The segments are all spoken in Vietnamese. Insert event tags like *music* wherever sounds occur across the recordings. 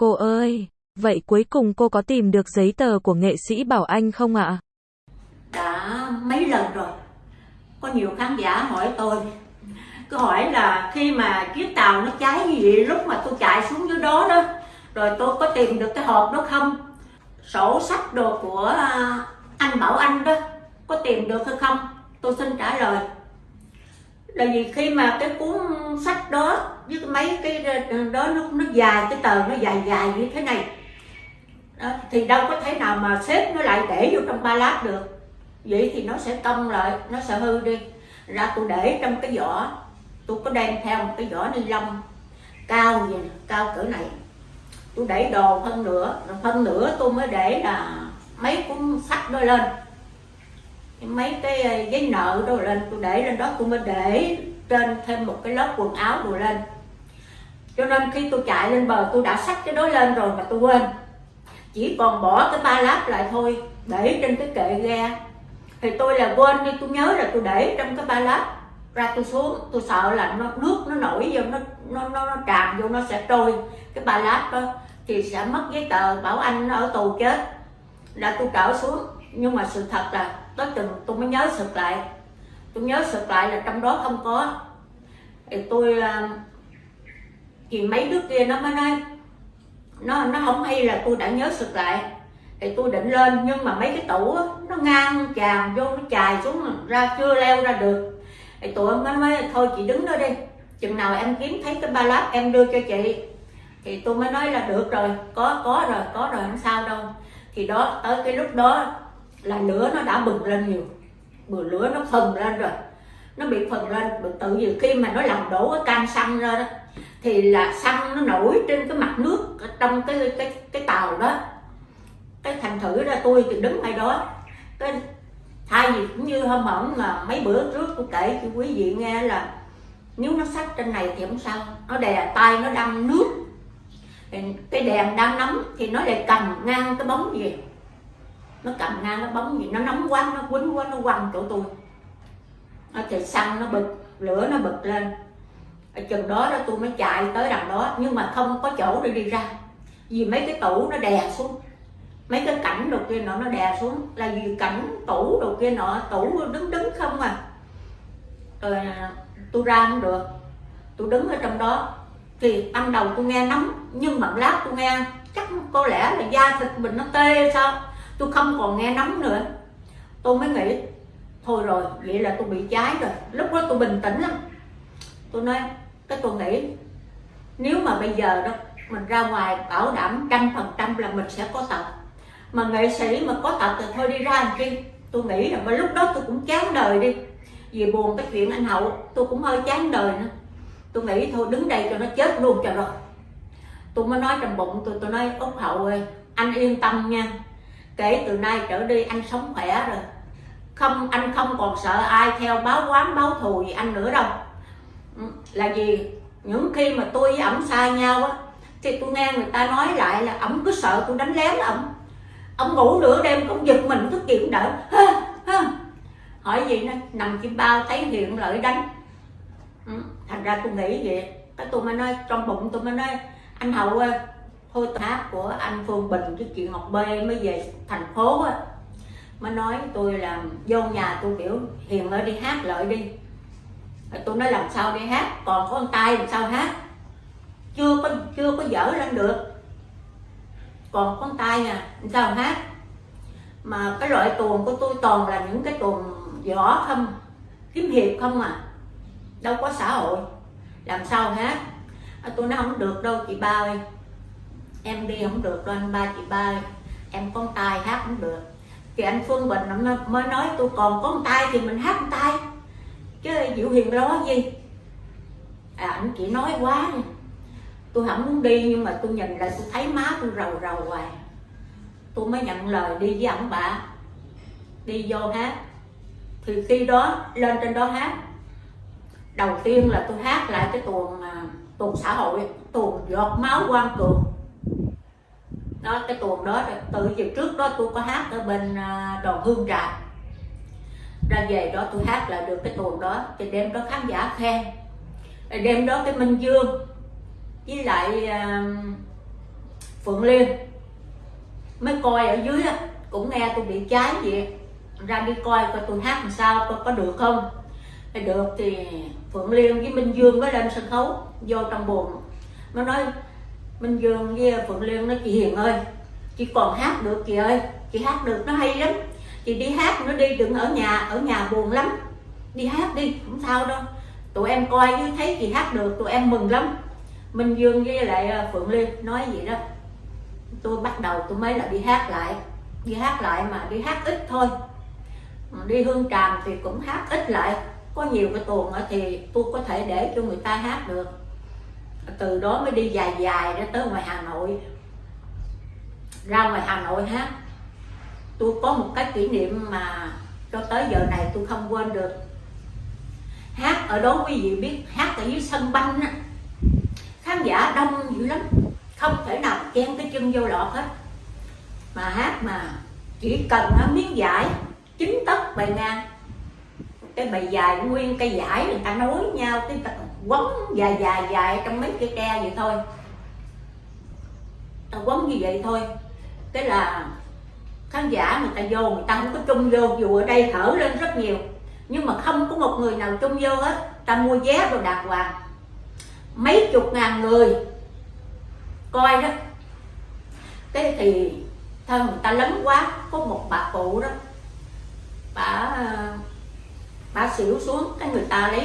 Cô ơi, vậy cuối cùng cô có tìm được giấy tờ của nghệ sĩ Bảo Anh không ạ? đã mấy lần rồi. Có nhiều khán giả hỏi tôi. Cứ hỏi là khi mà chiếc tàu nó cháy gì, vậy lúc mà tôi chạy xuống dưới đó đó rồi tôi có tìm được cái hộp đó không? Sổ sách đồ của à, anh Bảo Anh đó có tìm được hay không? Tôi xin trả lời là vì khi mà cái cuốn sách đó với mấy cái đó nó nó dài cái tờ nó dài dài như thế này. Đó, thì đâu có thể nào mà xếp nó lại để vô trong ba lát được. Vậy thì nó sẽ cong lại nó sẽ hư đi. Ra tôi để trong cái vỏ. Tôi có đem theo một cái vỏ ni lông cao gì cao cỡ này. Tôi để đồ phân nửa phân nửa tôi mới để là mấy cuốn sách đó lên mấy cái ờ, giấy nợ đồ lên tôi để lên đó tôi mới để trên thêm một cái lớp quần áo đồ lên. Cho nên khi tôi chạy lên bờ tôi đã xách cái đó lên rồi mà tôi quên. Chỉ còn bỏ cái ba lát lại thôi để trên cái kệ ga. Thì tôi là quên đi tôi nhớ là tôi để trong cái ba lát ra tôi xuống. Tôi sợ là nó nước nó nổi vô nó nó nó, nó tràn vô nó sẽ trôi cái ba lát đó. Thì sẽ mất giấy tờ bảo anh nó ở tù chết. Là tôi trở xuống. Nhưng mà sự thật là tới chừng tôi mới nhớ sực lại. Tôi nhớ sực lại là trong đó không có. Thì tôi ờ, thì mấy đứa kia nó mới nói nó nó không hay là tôi đã nhớ sực lại. Thì tôi định lên nhưng mà mấy cái tủ đó, nó ngang tràn vô nó chài xuống ra chưa leo ra được. Thì tụi em mới thôi chị đứng đó đi chừng nào em kiếm thấy cái ba lát em đưa cho chị. Thì tôi mới nói là được rồi có có rồi có rồi không sao đâu. Thì đó tới cái lúc đó là lửa nó đã bừng lên nhiều. Bừa lửa nó phừng lên rồi. Nó bị phừng lên. Tự vì khi mà nó làm đổ cái can xăng ra đó, thì là xăng nó nổi trên cái mặt nước trong cái cái cái tàu đó. Cái thành thử ra tôi thì đứng ngay đó. Cái thay vì cũng như hôm ổng mà mấy bữa trước tôi kể cho quý vị nghe là nếu nó sách trên này thì không sao. Nó đè tay nó đâm nước. Cái đèn đang nóng thì nó lại cầm ngang cái bóng gì nó cầm ngang nó bóng gì, nó nóng quá, nó quýnh quá, nó quăng chỗ tôi. Nó thì xăng, nó bực, lửa nó bực lên. Ở chừng đó đó tôi mới chạy tới đằng đó, nhưng mà không có chỗ để đi ra. Vì mấy cái tủ nó đè xuống. Mấy cái cảnh đồ kia nọ nó đè xuống. Là vì cảnh tủ đồ kia nọ, tủ đứng đứng không à. Rồi à, tôi ra không được. Tôi đứng ở trong đó. Thì ban đầu tôi nghe nóng, nhưng mà lát tôi nghe, chắc có lẽ là da thịt mình nó tê sao? Tôi không còn nghe nóng nữa. Tôi mới nghĩ, thôi rồi, vậy là tôi bị cháy rồi. Lúc đó tôi bình tĩnh lắm. Tôi nói, cái tôi nghĩ, nếu mà bây giờ đó, mình ra ngoài bảo đảm trăm phần trăm là mình sẽ có tật mà nghệ sĩ mà có tật thì thôi đi ra làm chi? Tôi nghĩ là mà lúc đó tôi cũng chán đời đi. Vì buồn cái chuyện anh hậu, tôi cũng hơi chán đời nữa. Tôi nghĩ thôi đứng đây cho nó chết luôn cho rồi. Tôi mới nói trong bụng tôi tôi nói út hậu ơi, anh yên tâm nha kể từ nay trở đi anh sống khỏe rồi. Không anh không còn sợ ai theo báo quán báo thù gì anh nữa đâu. Ừ, là gì những khi mà tôi với ổng xa nhau á thì tôi nghe người ta nói lại là ổng cứ sợ tôi đánh lén ổng. Ông ngủ nửa đêm cũng giật mình thức dậy cũng đỡ. Ha, ha. hỏi gì nó nằm chim bao thấy hiện lợi đánh. Ừ, thành ra tôi nghĩ vậy. Cái tôi mới nói trong bụng tôi mới nói anh hậu ơi thôi hát của anh phương bình cái chuyện ngọc bê mới về thành phố á. Mới nói tôi là vô nhà tôi biểu hiền ơi đi hát lợi đi. Tôi nói làm sao đi hát còn có con tay làm sao hát? Chưa có chưa có dở lên được. Còn con tay nè à, làm sao hát? Mà cái loại tuồng của tôi toàn là những cái tuồng võ không kiếm hiệp không à. Đâu có xã hội. Làm sao hát? À, tôi nói không được đâu chị ba ơi em đi không được đâu anh ba chị ba, em con tay hát không được. Thì anh Phương Bình nó mới nói tôi còn con tay thì mình hát tay. Chứ Diệu Hiền đó gì. À anh chỉ nói quá nha. Tôi không muốn đi, nhưng mà tôi nhìn lại, tôi thấy má tôi rầu rầu hoài. Tôi mới nhận lời đi với ông bà. Đi vô hát. Thì khi đó, lên trên đó hát. Đầu tiên là tôi hát lại cái tuồng à, tuồng xã hội, tuồng giọt máu quan cường đó, cái tuồng đó, từ giờ trước đó tôi có hát ở bên à, đoàn hương trà. Ra về đó tôi hát lại được cái tuồng đó thì đêm đó khán giả khen. Đêm đó cái minh dương với lại à, phượng liên mới coi ở dưới cũng nghe tôi bị cháy vậy. Ra đi coi coi tôi hát làm sao, coi có được không. Thì được thì phượng liên với minh dương mới lên sân khấu, vô trong buồn nó nói minh dương với phượng liên nói, chị hiền ơi, chị còn hát được chị ơi, chị hát được nó hay lắm. Chị đi hát nó đi, đừng ở nhà ở nhà buồn lắm. Đi hát đi, không sao đâu. Tụi em coi như thấy chị hát được, tụi em mừng lắm. Minh dương với lại à, phượng liên nói vậy đó. Tôi bắt đầu tôi mới là đi hát lại, đi hát lại mà đi hát ít thôi. Đi hương tràm thì cũng hát ít lại, có nhiều cái tuồng thì tôi có thể để cho người ta hát được từ đó mới đi dài dài ra tới ngoài hà nội. Ra ngoài hà nội hát tôi có một cái kỷ niệm mà cho tới giờ này tôi không quên được. Hát, ở đó quý vị biết, hát ở dưới sân banh á. Khán giả đông dữ lắm. Không thể nào chen cái chân vô lọt hết. Mà hát mà chỉ cần nó miếng giải chín tấc bài ngang. Cái bài dài nguyên cây giải người ta nối nhau, cái quấn dài dài dài trong mấy cây tre vậy thôi. Ta quấn như vậy thôi. Cái là khán giả người ta vô, người ta không có chung vô, dù ở đây thở lên rất nhiều. Nhưng mà không có một người nào chung vô hết. Ta mua vé rồi đàng hoàng. Mấy chục ngàn người. Coi đó. Thế thì thân người ta lớn quá, có một bà cụ đó. Bà bà xỉu xuống. Cái người ta lấy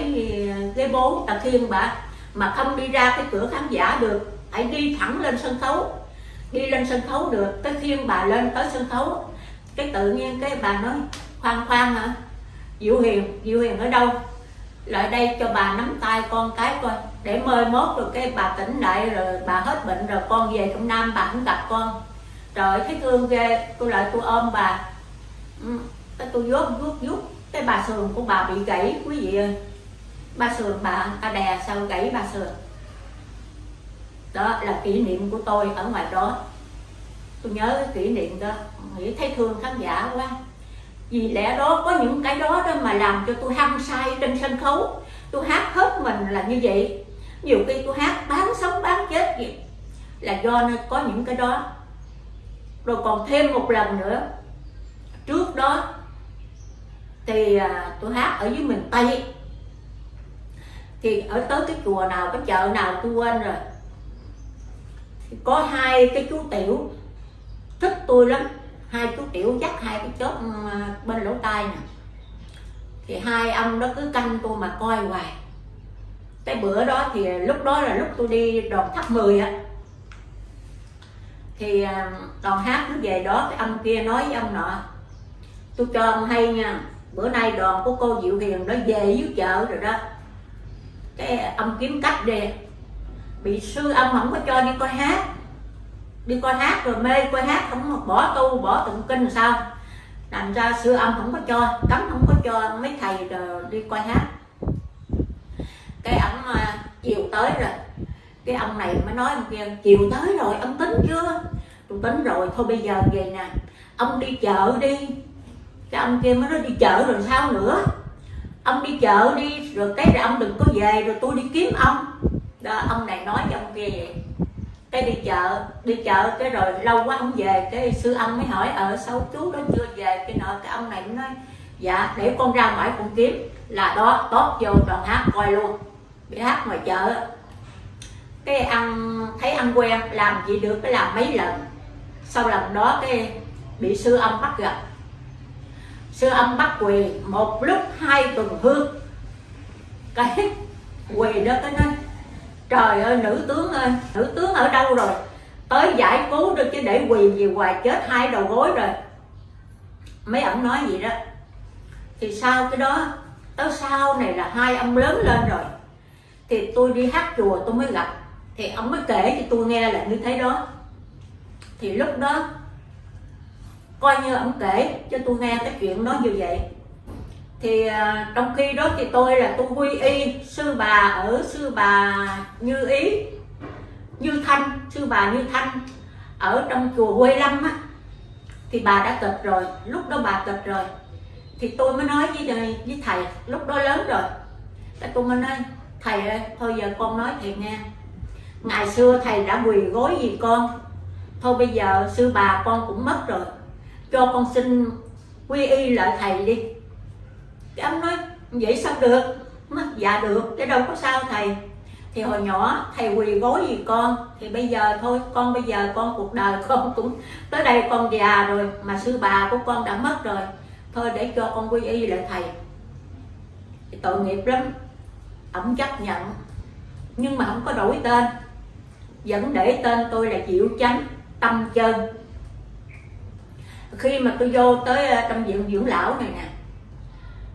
ờ, ghế bố ta khiêng bà. Mà không đi ra cái cửa khán giả được. Hãy đi thẳng lên sân khấu. Đi lên sân khấu được. Cái khiêng bà lên tới sân khấu. Cái tự nhiên cái bà nói khoan khoan hả? Diệu hiền diệu hiền ở đâu? Lại đây cho bà nắm tay con cái coi. Để mời mốt rồi cái bà tỉnh lại rồi bà hết bệnh rồi con về trong nam bà cũng gặp con. Trời thấy thương ghê. Tôi lại tôi ôm bà. Ừ, cái tôi vuốt vuốt vuốt cái bà sườn của bà bị gãy, quý vị ơi. Ba sườn bà ta đè sao gãy bà sườn? Đó là kỷ niệm của tôi ở ngoài đó. Tôi nhớ cái kỷ niệm đó. Nghĩ thấy thương khán giả quá. Vì lẽ đó, có những cái đó đó mà làm cho tôi hăng say trên sân khấu. Tôi hát hết mình là như vậy. Nhiều khi tôi hát bán sống, bán chết gì là do có những cái đó. Rồi còn thêm một lần nữa. Trước đó thì à, tôi hát ở dưới miền tây. Thì ở tới cái chùa nào cái chợ nào tôi quên rồi. Thì có hai cái chú tiểu thích tôi lắm. Hai chú tiểu dắt hai cái chớp ừ, à, bên lỗ tai nè. Thì hai ông đó cứ canh tôi mà coi hoài. Cái bữa đó thì lúc đó là lúc tôi đi đoàn tháp 10 á. Thì à, đoàn hát nó về đó cái ông kia nói với ông nọ tôi cho ông hay nha bữa nay đoàn của cô Diệu Hiền nó về dưới chợ rồi đó. Cái ông kiếm cách đi. Bị sư ông không có cho đi coi hát. Đi coi hát rồi mê coi hát không bỏ tu, bỏ tụng kinh sao? Làm ra sư ông không có cho cấm không có cho, mấy thầy rồi đi coi hát. Cái ông à, chiều tới rồi. Cái ông này mới nói ông kia chiều tới rồi, ông tính chưa? Tôi tính rồi, thôi bây giờ về nè. Ông đi chợ đi cái ông kia mới nói đi chợ rồi sao nữa? Ông đi chợ đi, rồi cái rồi ông đừng có về, rồi tôi đi kiếm ông. Đó, ông này nói cho ông kia vậy. Cái đi chợ đi chợ cái rồi lâu quá ông về, cái sư ông mới hỏi ở sao chú đó chưa về? Cái nọ, cái ông này cũng nói dạ để con ra ngoài con kiếm. Là đó tốt vô đoàn hát coi luôn. Đi hát ngoài chợ. Cái ăn, thấy ăn quen, làm gì được, cái làm mấy lần. Sau lần đó cái bị sư ông bắt gặp sư âm bắt quỳ, một lúc hai tuần hương. Cái quỳ đó cái nói, trời ơi, nữ tướng ơi, nữ tướng ở đâu rồi? Tới giải cứu được chứ để quỳ gì hoài, chết hai đầu gối rồi. Mấy ông nói gì đó. Thì sau cái đó, tới sau này là hai ông lớn lên rồi. Thì tôi đi hát chùa tôi mới gặp. Thì ông mới kể cho tôi nghe là như thế đó. Thì lúc đó coi như ông kể cho tôi nghe cái chuyện nó như vậy. Thì à, trong khi đó thì tôi là tôi quy y, sư bà ở sư bà như ý, như thanh, sư bà như thanh. Ở trong chùa quê lâm á, thì bà đã kịch rồi, lúc đó bà kịch rồi. Thì tôi mới nói với với thầy, lúc đó lớn rồi. Cái tôi mới nói, thầy ơi, thôi giờ con nói thầy nghe. Ngày xưa thầy đã quỳ gối gì con, thôi bây giờ sư bà con cũng mất rồi cho con xin quy y lại thầy đi. Cái ông nói, vậy sao được? Dạ được, chứ đâu có sao thầy. Thì hồi nhỏ, thầy quỳ gối gì con. Thì bây giờ thôi, con bây giờ, con cuộc đời con *laughs* cũng tới đây con già rồi, mà sư bà của con đã mất rồi. Thôi để cho con quy y lại thầy. Thì tội nghiệp lắm. Ổng chấp nhận, nhưng mà không có đổi tên. Vẫn để tên tôi là diệu chánh, tâm chân khi mà tôi vô tới ờ, trong viện dưỡng lão này nè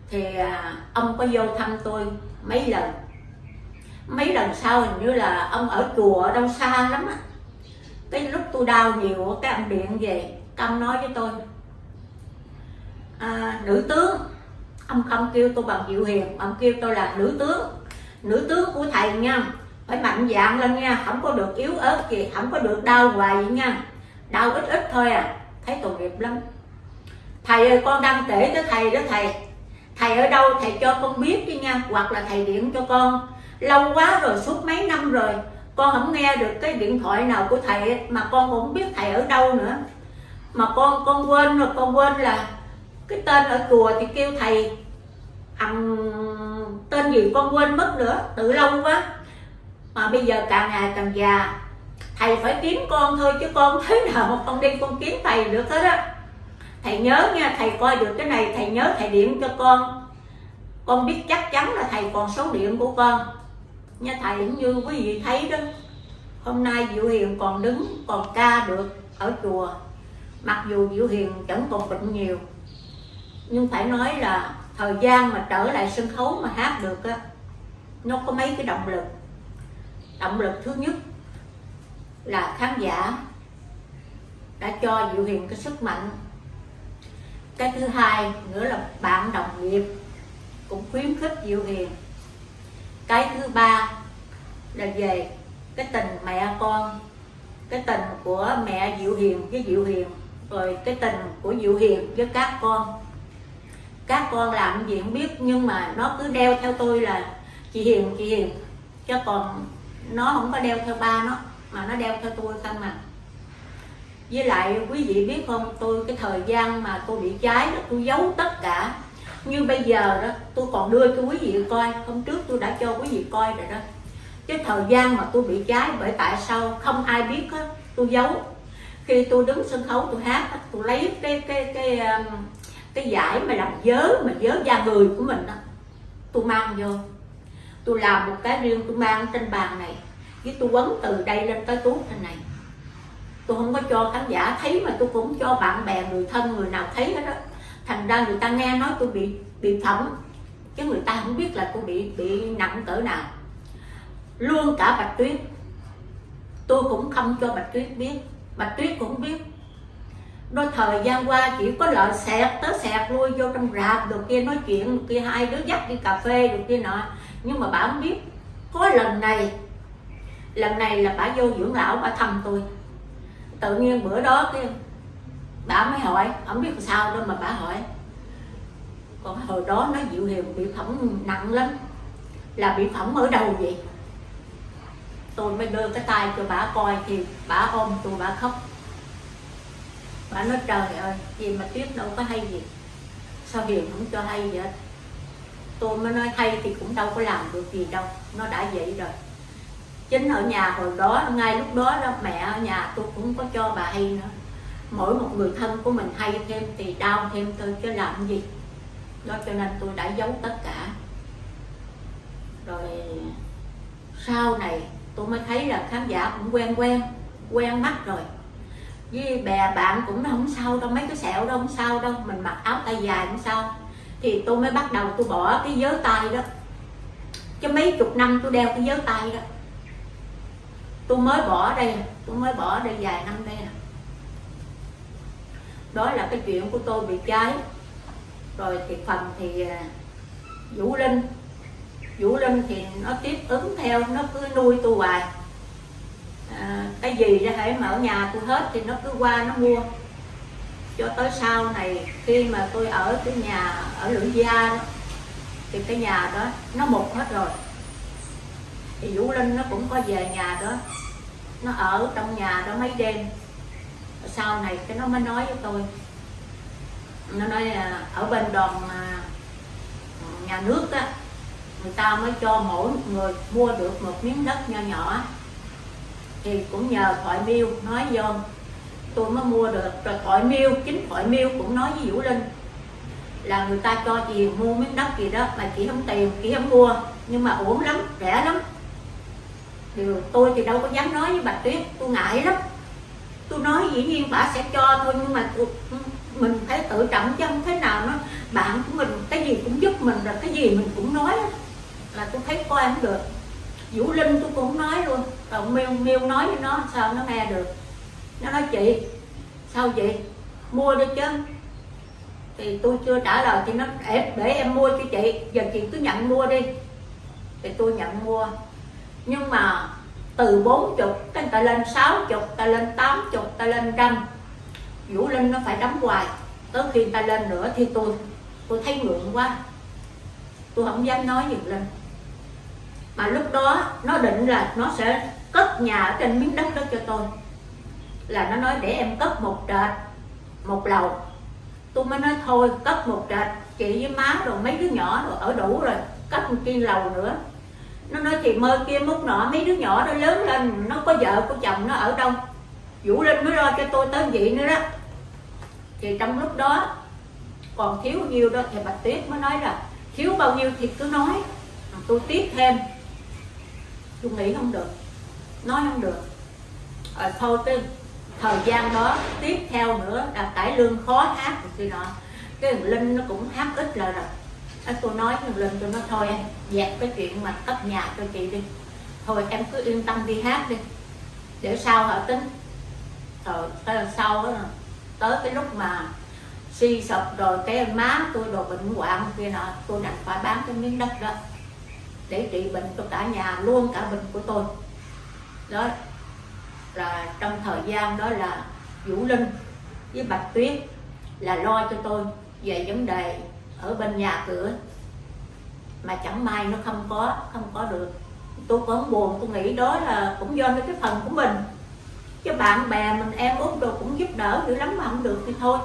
thì à, ông có vô thăm tôi mấy lần. Mấy lần sau hình như là ông ở chùa ở đâu xa lắm á. Cái lúc tôi đau nhiều cái ông điện về ông nói với tôi à, nữ tướng ông không kêu tôi bằng diệu hiền ông kêu tôi là nữ tướng. Nữ tướng của thầy nha phải mạnh dạng lên nha không có được yếu ớt gì không có được đau hoài vậy nha. Đau ít ít thôi à thấy tội nghiệp lắm. Thầy ơi, con đang kể tới thầy đó thầy. Thầy ở đâu? Thầy cho con biết đi nha. Hoặc là thầy điện cho con. Lâu quá rồi, suốt mấy năm rồi, con không nghe được cái điện thoại nào của thầy mà con cũng không biết thầy ở đâu nữa. Mà con con quên rồi, con quên là cái tên ở chùa thì kêu thầy. Ăn tên gì con quên mất nữa. Từ lâu quá. Mà bây giờ càng ngày càng già thầy phải kiếm con thôi, chứ con thế nào mà con đi con kiếm thầy được hết á. Thầy nhớ nha, thầy coi được cái này, thầy nhớ thầy điện cho con. Con biết chắc chắn là thầy còn số điện của con. Nha thầy cũng như quý vị thấy đó, hôm nay diệu hiền còn đứng, còn ca được ở chùa. Mặc dù diệu hiền chẳng còn bệnh nhiều, nhưng phải nói là thời gian mà trở lại sân khấu mà hát được á, nó có mấy cái động lực. Động lực thứ nhất là khán giả đã cho diệu hiền cái sức mạnh. Cái thứ hai nữa là bạn đồng nghiệp cũng khuyến khích diệu hiền. Cái thứ ba là về cái tình mẹ con, cái tình của mẹ diệu hiền với diệu hiền, rồi cái tình của diệu hiền với các con. Các con làm gì không biết, nhưng mà nó cứ đeo theo tôi là chị hiền chị hiền, chứ còn nó không có đeo theo ba nó mà nó đeo theo tôi không mà với lại quý vị biết không tôi cái thời gian mà tôi bị cháy đó tôi giấu tất cả. Như bây giờ đó tôi còn đưa cho quý vị coi hôm trước tôi đã cho quý vị coi rồi đó. Cái thời gian mà tôi bị cháy bởi tại sao không ai biết hết tôi giấu. Khi tôi đứng sân khấu tôi hát tôi lấy cái cái cái cái, cái giải mà làm dớ mà dớ da người của mình đó tôi mang vô. Tôi làm một cái riêng tôi mang trên bàn này với tôi quấn từ đây lên tới túi thế này. Tôi không có cho khán giả thấy mà tôi cũng cho bạn bè, người thân, người nào thấy hết đó thành ra người ta nghe nói tôi bị bị phỏng, chứ người ta không biết là tôi bị bị nặng cỡ nào. Luôn cả bạch tuyết. Tôi cũng không cho bạch tuyết biết. Bạch tuyết cũng biết. Đôi thời gian qua chỉ có lợi xẹt tới xẹt lui, vô trong rạp, được kia nói chuyện, được kia hai đứa dắt đi cà phê, được kia nọ. Nhưng mà bà không biết. Có lần này lần này là bà vô dưỡng lão, bà thăm tôi. Tự nhiên bữa đó cái bà mới hỏi không biết sao đâu mà bà hỏi? Còn hồi đó nó dịu hiền bị phỏng nặng lắm. Là bị phỏng ở đâu vậy. Tôi mới đưa cái tay cho bà coi thì bà ôm tôi, bà khóc. Bà nói, trời ơi, gì mà tuyết đâu, có hay gì? Sao hiền không cho hay vậy? Tôi mới nói, hay thì cũng đâu có làm được gì đâu, nó đã vậy rồi chính ở nhà hồi đó, ngay lúc đó đó, mẹ ở nhà tôi cũng có cho bà hay nữa. Mỗi một người thân của mình hay thêm thì đau thêm thôi, chứ làm gì. Đó cho nên tôi đã giấu tất cả. Rồi, sau này tôi mới thấy là khán giả cũng quen quen quen mắt rồi. Với bè bạn cũng không sao đâu, mấy cái sẹo đâu không sao đâu, mình mặc áo tay dài không sao. Thì tôi mới bắt đầu tôi bỏ cái giới tay đó. Chứ mấy chục năm tôi đeo cái giới tay đó tôi mới bỏ đây tôi mới bỏ đây vài năm đây à. đó là cái chuyện của tôi bị cháy. Rồi thì phần thì à, vũ linh vũ linh thì nó tiếp ứng theo nó cứ nuôi tôi hoài. À, cái gì ra hãy mở nhà tôi hết thì nó cứ qua nó mua. Cho tới sau này khi mà tôi ở cái nhà ở lưỡi gia đó thì cái nhà đó nó mục hết rồi thì vũ linh nó cũng có về nhà đó. Nó ở trong nhà đó mấy đêm. Sau này cái nó mới nói với tôi. Nó nói là ở bên đoàn à, nhà nước á, người ta mới cho mỗi người mua được một miếng đất nho nhỏ. Thì cũng nhờ thoại miêu nói vô. Tôi mới mua được. Rồi thoại miêu, chính thoại miêu cũng nói với vũ linh là người ta cho chị mua miếng đất gì đó mà chị không tiền chị không mua. Nhưng mà ổn lắm, rẻ lắm điều tôi thì đâu có dám nói với bà tuyết tôi ngại lắm. Tôi nói dĩ nhiên bà sẽ cho thôi nhưng mà tôi, mình phải tự trọng chứ không thế nào nó bạn của mình cái gì cũng giúp mình rồi cái gì mình cũng nói là tôi thấy coi không được. Vũ linh tôi cũng nói luôn còn miêu miêu nói với nó sao nó nghe được. Nó nói chị sao chị mua đi chứ. Thì tôi chưa trả lời thì nó để, để em mua cho chị. Giờ chị cứ nhận mua đi. Thì tôi nhận mua nhưng mà từ 40 cái ta lên 60 ta lên 80 ta lên trăm. Vũ Linh nó phải đóng hoài. Tới khi ta lên nữa thì tôi tôi thấy ngượng quá. Tôi không dám nói gì lên mà lúc đó nó định là nó sẽ cất nhà ở trên miếng đất đó cho tôi. Là nó nói để em cất một trệt, một lầu. Tôi mới nói thôi, cất một trệt, chị với má rồi mấy đứa nhỏ rồi ở đủ rồi, cất một kia lầu nữa nó nói chị mơ kia múc nọ, mấy đứa nhỏ nó lớn lên, nó có vợ, có chồng, nó ở đâu vũ linh mới lo cho tôi tới vậy nữa đó. Thì trong lúc đó, còn thiếu nhiêu đó, thì bạch tuyết mới nói là, thiếu bao nhiêu thì cứ nói tôi tiếp thêm. Tôi nghĩ không được, nói không được. Rồi thôi cái thời gian đó, tiếp theo nữa là cải lương khó hát thì nọ. Cái linh nó cũng hát ít lời rồi à, tôi nói thằng linh tôi nói thôi em dẹp cái chuyện mà cấp nhà cho chị đi. Thôi em cứ yên tâm đi hát đi. Để sau họ tính? Rồi tới là sau đó tới cái lúc mà suy sụp rồi cái má tôi đồ bệnh hoạn kia nọ tôi đành phải bán cái miếng đất đó để trị bệnh cho cả nhà luôn cả bệnh của tôi. Đó. Là trong thời gian đó là Vũ Linh với Bạch Tuyết là lo cho tôi về vấn đề ở bên nhà cửa. Mà chẳng may nó không có không có được. Tôi cũng buồn, tôi nghĩ đó là cũng do cái phần của mình. Chứ bạn bè mình em út đồ cũng giúp đỡ dữ lắm mà không được thì thôi.